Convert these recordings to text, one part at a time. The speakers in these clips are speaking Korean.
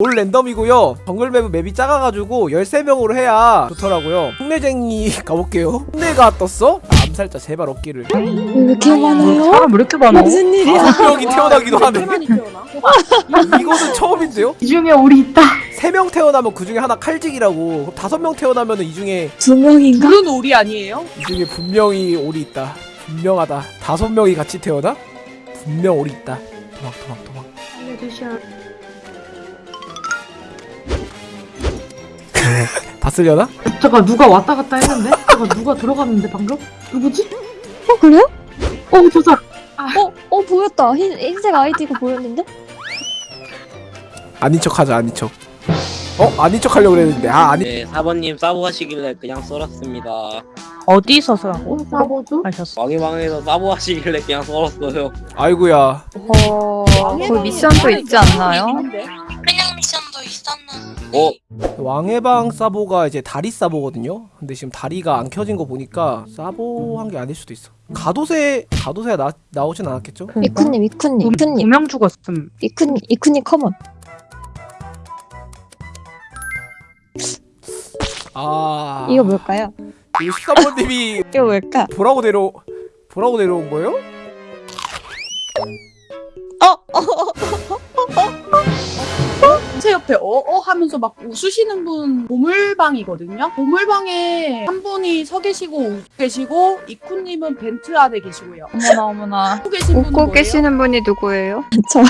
올 랜덤이고요 정글 맵은 맵이 작아가지고 13명으로 해야 좋더라고요 흉내쟁이 가볼게요 흉내가 떴어? 아, 암살자 제발 없기를 왜 이렇게 많아요? 사람 왜 이렇게 많아? 무슨 일이야? 다섯 명이 태어나기도 하네? 이것은 처음인데요? 이 중에 우리 있다. 세명 태어나면 그 중에 하나 칼직이라고 그럼 다섯 명 태어나면 이 중에 두 명인가? 물은 오리 아니에요? 이 중에 분명히 올이 있다 분명하다 다섯 명이 같이 태어나? 분명 올이 있다 도망 도망 도망 다 쓸려나? 잠깐 누가 왔다 갔다 했는데? 잠깐 누가 들어갔는데 방금? 누구지? 어 그래요? 어저 사람. 어? 어 보였다 흰, 흰색 아이디가 보였는데? 아닌 척 하자 아닌 척 어? 아닌 척 하려고 그랬는데 아 아니 네, 사번님 싸고 하시길래 그냥 썰었습니다. 어디서 서라고? 싸보죠? 하셨어. 왕의방에서 싸고 하시길래 그냥 썰었어요. 아이구야 어, 그 미션도 있지 않나요? 어? 왕해방 사보가 이제 다리 사보거든요 근데 지금 다리가 안 켜진 거 보니까 사보 한 게 아닐 수도 있어 가도새 가도새가 나, 나오진 않았겠죠? 이쿠님 이쿠님 이쿠님 두명 죽었음. 이쿠님 이쿠님 컴온 아 이거 뭘까요? 이거 13번님이 이거 뭘까? 보라고 내려 보라고 내려온 거예요? 어? 제 옆에 어어 하면서 막 웃으시는 분 보물방이거든요. 보물방에 한 분이 서 계시고 웃고 계시고 이쿠님은 벤트 안에 계시고요. 어머나 어머나. 웃고 계신 분은 웃고 뭐예요? 계시는 분이 누구예요? 저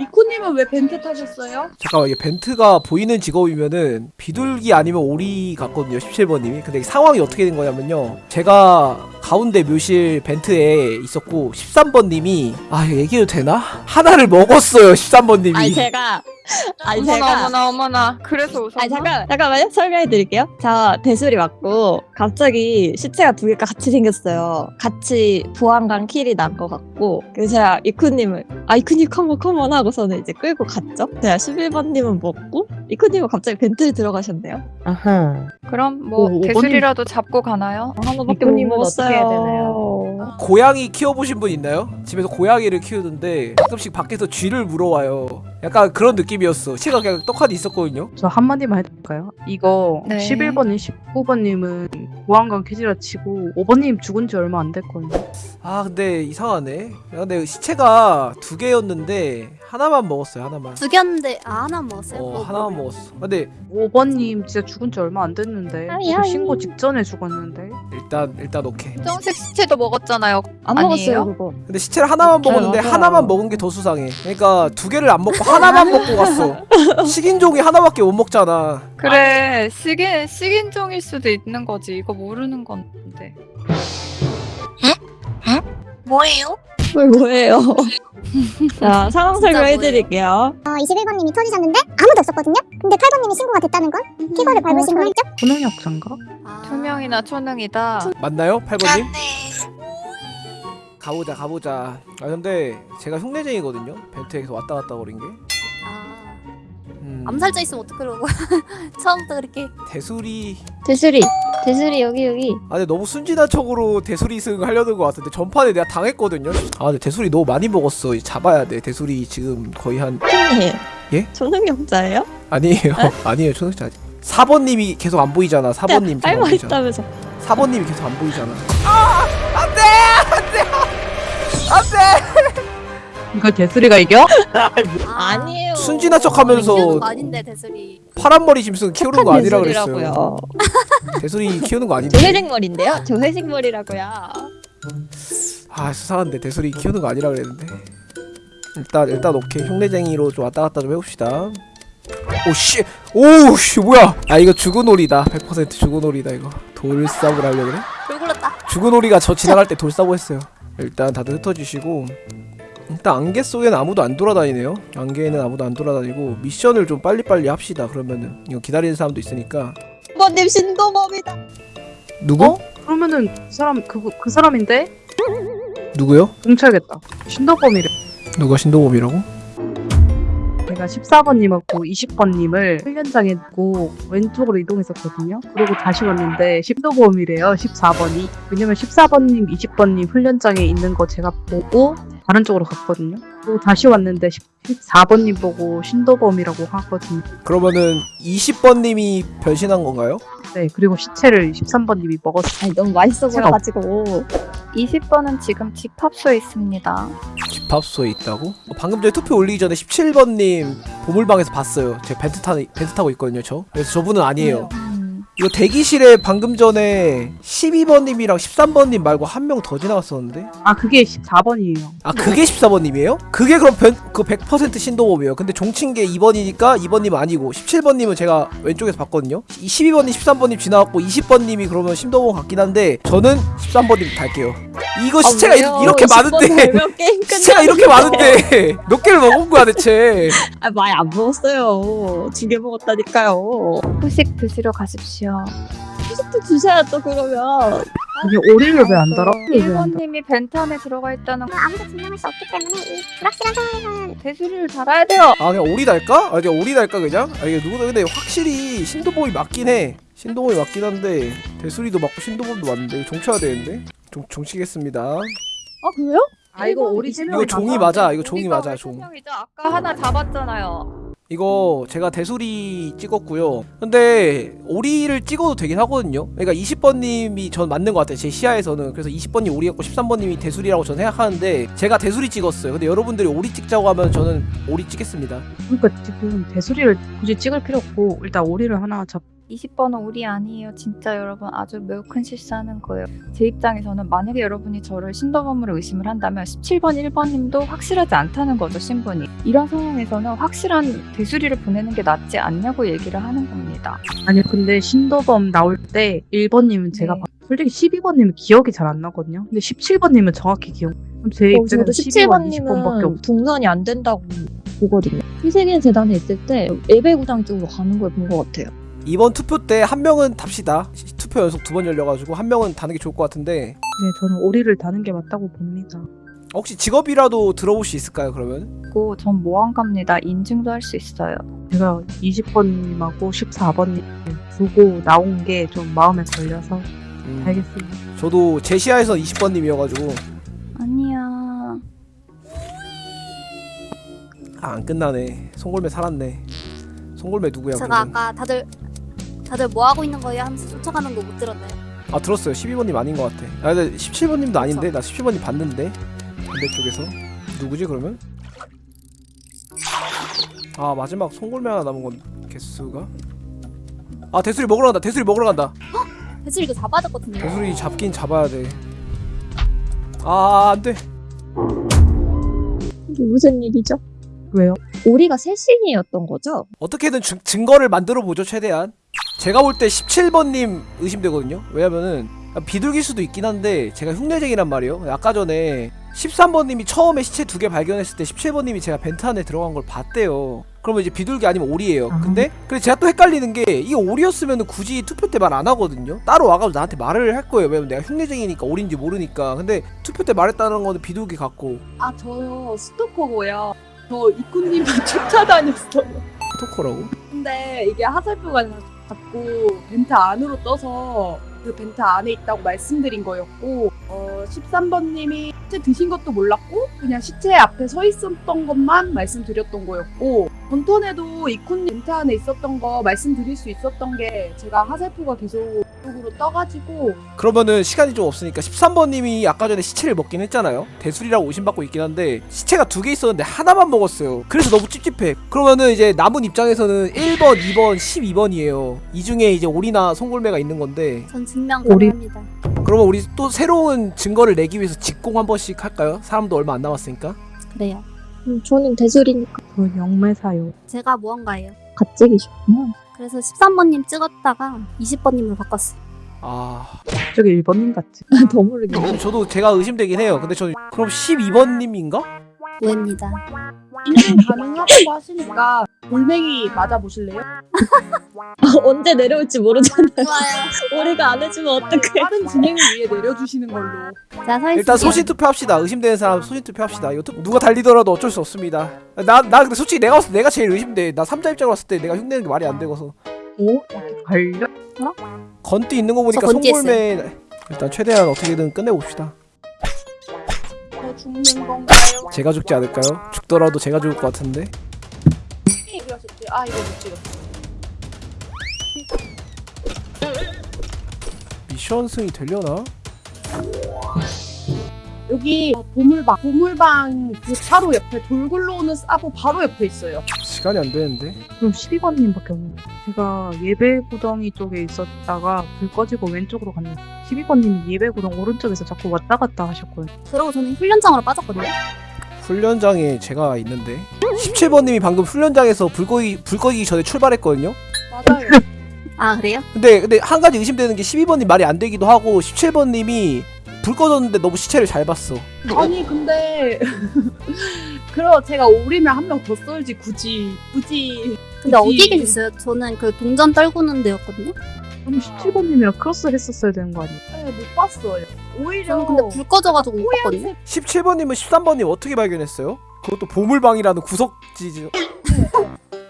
이쿠님은 왜 벤트 타셨어요? 잠깐만 이게 벤트가 보이는 직업이면은 비둘기 아니면 오리 같거든요 17번님이 근데 상황이 어떻게 된 거냐면요 제가 가운데 묘실 벤트에 있었고 13번님이 아 이거 얘기해도 되나? 하나를 먹었어요 13번님이 아니 제가 아니 어머나 제가 어머나 어머나. 그래서 웃었나? 아니 잠깐 잠깐만요 설명해 드릴게요. 자 대술이 맞고 갑자기 시체가 두 개가 같이 생겼어요. 같이 보안관 킬이 난 것 같고 그래서 제가 이쿠님을 아 이쿠님 컴온 컴온 하고서는 이제 끌고 갔죠. 제가 11번님은 먹고 이쿠님은 갑자기 벤트에 들어가셨네요. 아하. 그럼 뭐 오, 대술이라도 잡고 가나요? 하나밖에 못 이쿠님은 먹었어요. 고양이 키워보신 분 있나요? 집에서 고양이를 키우는데 가끔씩 밖에서 쥐를 물어와요 약간 그런 느낌이었어 시가 그냥 떡하니 있었거든요 저 한마디만 해줄까요? 이거 네. 11번님, 19번님은 보안관 퀴즈라 치고 5번님 죽은 지 얼마 안 됐거든요. 아 근데 이상하네 야, 근데 시체가 두 개였는데 하나만 먹었어요 하나만 두 개였는데 아 하나 먹었어요? 어 뭐, 하나만 뭐. 먹었어 근데 5번님 진짜 죽은 지 얼마 안 됐는데 아이, 저 아이. 신고 직전에 죽었는데 일단 일단 오케이 정색 시체도 먹었잖아요. 안 아니에요? 먹었어요 그거. 근데 시체를 하나만 먹었는데 맞아요. 하나만 먹은 게 더 수상해 그러니까 두 개를 안 먹고 하나만 먹고 갔어 식인종이 하나밖에 못 먹잖아 그래 식인 식인종일 수도 있는 거지. 이거 모르는 건데. 뭐예요? 뭘 뭐예요? 자 상황 설명해 드릴게요. 어, 21번님이 터지셨는데 아무도 없었거든요? 근데 8번님이 신고가 됐다는 건 키거를 밟으신 거 맞죠? 초능력자인가? 아. 투명이나 초능이다. 맞나요 8번님? 네. 가보자 가보자 아 근데 제가 흉내쟁이거든요 벤트에서 왔다 갔다 거린 게 암살자 있으면 어떡하려고 처음부터 그렇게. 대수리. 대술이 대술이 여기 여기. 아 근데 너무 순진한 척으로 대수리 승 하려는 것 같은데 전판에 내가 당했거든요. 아 근데 대수리 너무 많이 먹었어. 잡아야 돼. 대수리 지금 거의 한 네. 예? 초능력자예요? 아니에요. 아니에요. 초능자 아직. 4번님이 계속 안 보이잖아. 4번님 계속 안 있다면서. 4번님이 계속 안 보이잖아 이거 개수리가 이겨? 아. 아니에요. 순진한 척하면서 키우는 거 아닌데 대슬이 파란 머리 짐승 키우는 거 아니라 그랬어요. 대수리 키우는 거저 아닌데 회색 머리인데요? 저 회색 머리라고요. 아 수상한데 대수리 키우는 거 아니라 그랬는데 일단 일단 오케이 흉내쟁이로 좀 왔다 갔다 좀 해봅시다 오씨 오씨 뭐야 아 이거 죽은 오리다 100% 죽은 오리다 이거 돌싸움을 하려 그래? 돌 굴렀다 죽은 오리가 저 지나갈 때 돌싸고 했어요 일단 다들 흩어지시고 일단 안개 속에는 아무도 안 돌아다니네요 안개에는 아무도 안 돌아다니고 미션을 좀 빨리빨리 합시다 그러면은 이거 기다리는 사람도 있으니까 번님 신도범이다. 누구? 어? 그러면은 그 사람 그, 그 사람인데? 누구요? 뭉쳐야겠다. 신도범이래. 누가 신동범이라고? 제가 14번님하고 20번님을 훈련장에 두고 왼쪽으로 이동했었거든요. 그러고 다시 왔는데 신도범이래요. 14번이. 왜냐면 14번님, 20번님 훈련장에 있는 거 제가 보고 다른 쪽으로 갔거든요. 그리고 다시 왔는데 14번님 보고 신도범이라고 하거든요. 그러면은 20번님이 변신한 건가요? 네, 그리고 시체를 13번님이 먹었어요. 아니 너무 맛있어 보여가지고 20번은 지금 집합소에 있습니다. 집합소에 있다고? 어, 방금 전에 투표 올리기 전에 17번님 보물방에서 봤어요. 제가 벤트, 타, 벤트 타고 있거든요, 저. 그래서 저분은 아니에요. 음, 이거 대기실에 방금 전에 12번님이랑 13번님 말고 한 명 더 지나갔었는데? 아, 그게 14번이에요. 아 그게 14번님이에요? 그게 그럼 변, 그 100% 신도범이에요 근데 종친 게 2번이니까 2번님 아니고 17번님은 제가 왼쪽에서 봤거든요 이 12번님 13번님 지나갔고 20번님이 그러면 신도범 같긴 한데 저는 13번님 달게요 이거 시체가 이- 이렇게 많은데 시체가 이렇게 많은데 몇 개를 먹은 거야 대체 아, 많이 안 먹었어요 두 개 먹었다니까요 후식 드시러 가십시오. 또 주셔야 또 그러면 아니, 오리를 왜 안 달아? 왜안? 1번님이 벤트 안에 들어가 있다는 거 아무도 증명할 수 없기 때문에 이 불확실한 상황에서는 대수리를 달아야 돼요. 아 그냥 오리 달까? 아 그냥 오리 달까 그냥? 아 이게 누구다 근데 확실히 신도범이 맞긴 해 신도범이 맞긴 한데 대수리도 맞고 신도범도 맞는데 종쳐야 되는데 종, 종치겠습니다 아 그래요? 아, 이거 오리 세 이거 명이 종이 다 맞아 이거 종이 우리가 맞아 왜종 설명이죠? 아까 하나 잡았잖아요. 이거 제가 대수리 찍었고요. 근데 오리를 찍어도 되긴 하거든요. 그러니까 20번님이 전 맞는 것 같아요. 제 시야에서는. 그래서 20번님 오리였고 13번님이 대수리라고 저는 생각하는데 제가 대수리 찍었어요. 근데 여러분들이 오리 찍자고 하면 저는 오리 찍겠습니다. 그러니까 지금 대수리를 굳이 찍을 필요 없고 일단 오리를 하나 잡 20번은 우리 아니에요. 진짜 여러분 아주 매우 큰 실수하는 거예요. 제 입장에서는 만약에 여러분이 저를 신더범으로 의심을 한다면 17번, 1번님도 확실하지 않다는 거죠, 신분이. 이런 상황에서는 확실한 대수리를 보내는 게 낫지 않냐고 얘기를 하는 겁니다. 아니 근데 신도범 나올 때 1번님은 제가 네. 봤- 솔직히 12번님은 기억이 잘 안 나거든요. 근데 17번님은 정확히 기억. 그럼 제 어, 입장에서 저도 12번, 20번밖에 없. 17번님은 동선이 안 된다고 보거든요 희생의 재단에 있을 때 예배구장 쪽으로 가는 걸 본 것 같아요 이번 투표 때 한 명은 답시다. 시- 투표 연속 두 번 열려가지고 한 명은 다는 게 좋을 것 같은데 네, 저는 오리를 다는 게 맞다고 봅니다. 혹시 직업이라도 들어볼 수 있을까요? 그러면? 그리고 전 모함갑니다. 인증도 할 수 있어요. 제가 20번님하고 14번님 두고 나온 게 좀 마음에 걸려서 음, 알겠습니다. 저도 제 시야에서 20번님이어가지고 아니야. 아, 안 끝나네. 송골매 살았네. 송골매 누구야? 제가 그러면? 아까 다들 다들 뭐 하고 있는 거예요 하면서 쫓아가는 거 못 들었나요? 아 들었어요 12번님 아닌 것 같아 아 근데 17번님도 아닌데 나 17번님 봤는데 반대쪽에서 누구지 그러면? 아 마지막 송골매 하나 남은 건 개수가? 아 대수리 먹으러 간다 대수리 먹으러 간다 대출 이거 잡아야 될것 같은데. 대수리 잡긴 잡아야 돼아 안돼 이게 무슨 일이죠? 왜요? 오리가 셋신이었던 거죠? 어떻게든 증, 증거를 만들어 보죠 최대한 제가 볼 때 17번님 의심되거든요. 왜냐면은 비둘길 수도 있긴 한데 제가 흉내쟁이란 말이에요. 아까 전에 13번님이 처음에 시체 두 개 발견했을 때 17번님이 제가 벤트 안에 들어간 걸 봤대요. 그러면 이제 비둘기 아니면 오리예요. 아. 근데 그래 제가 또 헷갈리는 게 이게 오리였으면 굳이 투표 때 말 안 하거든요. 따로 와가지고 나한테 말을 할 거예요. 왜냐면 내가 흉내쟁이니까 오리인지 모르니까. 근데 투표 때 말했다는 거는 비둘기 같고. 아 저요. 스토커고요. 저 이쿠님이 쫓아다녔어요. 토커라고? 근데 이게 하살표가 자꾸 벤트 안으로 떠서 그 벤트 안에 있다고 말씀드린 거였고 어, 13번님이 시체 드신 것도 몰랐고 그냥 시체 앞에 서 있었던 것만 말씀드렸던 거였고 전턴에도 이쿤님 벤트 안에 있었던 거 말씀드릴 수 있었던 게 제가 하살표가 계속 이 쪽으로 떠가지고 그러면은 시간이 좀 없으니까 13번님이 아까 전에 시체를 먹긴 했잖아요. 대술이라고 의심받고 있긴 한데 시체가 두 개 있었는데 하나만 먹었어요. 그래서 너무 찝찝해. 그러면은 이제 남은 입장에서는 1번, 2번, 12번이에요. 이 중에 이제 오리나 송골매가 있는 건데 전 증명 가능합니다. 그러면 우리 또 새로운 증거를 내기 위해서 직공 한 번씩 할까요? 사람도 얼마 안 남았으니까. 그래요. 음, 저는 대술이니까 저 영매사요. 제가 무언가예요. 가짜기셨구나 그래서 13번님 찍었다가 20번님으로 바꿨어요. 아, 저기 1번님 같지? 더 모르겠네 저도 제가 의심되긴 해요. 근데 저 그럼 12번님인가? 오해입니다. 진행 가능하다고 하시니까 돌멩이 맞아보실래요? 언제 내려올지 모르잖아요. 좋아요. 우리가 안 해주면 어떡해. 빠른 진행을 위해 내려주시는 걸로. 자, 서 일단 소신 투표합시다. 의심되는 사람 소신 투표합시다. 이거 투- 누가 달리더라도 어쩔 수 없습니다. 나 나 근데 솔직히 내가 봤을 때 내가 제일 의심돼. 나 3자 입장으로 봤을 때 내가 흉내는 게 말이 안 되고서. 오? 갈려? 건띠 있는 거 보니까 송골매 일단 최대한 어떻게든 끝내봅시다. 저 죽는 건가요? 제가 죽지 않을까요? 죽더라도 제가 죽을 것 같은데. 아 이거 못 찍었어. 미션 승이 되려나? 여기 보물방 보물방 그 바로 옆에 돌 굴러오는 사보 바로 옆에 있어요. 시간이 안 되는데. 그럼 12번님밖에 없네요. 제가 예배 구덩이 쪽에 있었다가 불 꺼지고 왼쪽으로 갔네 요. 12번님이 예배 구덩 오른쪽에서 자꾸 왔다 갔다 하셨거든요. 그러고 저는 훈련장으로 빠졌거든요. 훈련장에 제가 있는데 17번님이 방금 훈련장에서 불 꺼기 불 꺼기 전에 출발했거든요. 맞아요. 아, 그래요? 근데 근데 한 가지 의심되는 게 12번님 말이 안 되기도 하고 17번님이 불 꺼졌는데 너무 시체를 잘 봤어. 아니 근데 그럼 제가 오리면 한 명더 썰지 굳이 굳이 근데 그치. 어디 계셨어요? 저는 그 동전 떨구는 데였거든요. 그럼 17번님이랑 크로스 했었어야 되는 거 아니에요? 네, 못 봤어요. 오히려 저는 근데 불 꺼져가지고 못 봤거든요. 호양색 17번님은 13번님 어떻게 발견했어요? 그것도 보물방이라는 구석지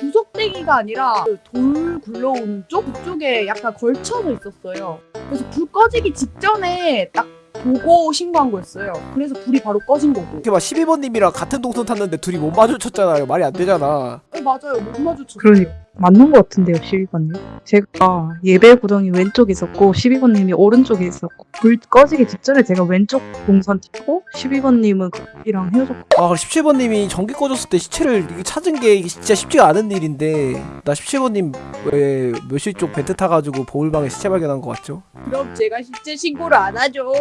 구석대기가 아니라 그 돌 굴러오는 쪽 그쪽에 약간 걸쳐서 있었어요. 그래서 불 꺼지기 직전에 딱 보고 신고한 거였어요. 그래서 불이 바로 꺼진 거고. 이렇게 막 12번님이랑 같은 동선 탔는데 둘이 못 마주쳤잖아요. 말이 안 되잖아. 네, 맞아요. 못 마주쳤어요. 그러니까. 맞는 것 같은데요, 12번님. 제가 예배 구덩이 왼쪽에 있었고 12번님이 오른쪽에 있었고 불 꺼지기 직전에 제가 왼쪽 동선 튀고 12번님은 이랑 헤어졌고 아 17번님이 전기 꺼졌을 때 시체를 찾은 게 진짜 쉽지가 않은 일인데 나 17번님 왜 묘실 쪽 벤트 타가지고 보물방에 시체 발견한 거 같죠? 그럼 제가 실제 신고를 안 하죠.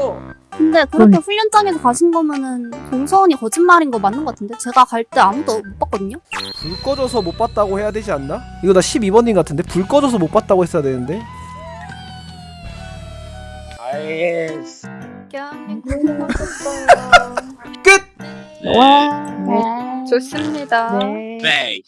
근데 그렇게 훈련장에서 가신 거면은 동서원이 거짓말인 거 맞는 것 같은데? 제가 갈 때 아무도 못 봤거든요? 불 꺼져서 못 봤다고 해야 되지 않나? 이거 나 12번님 같은데 불 꺼져서 못 봤다고 했어야 되는데 알겠어. 끝! 와, 네. 좋습니다. 네.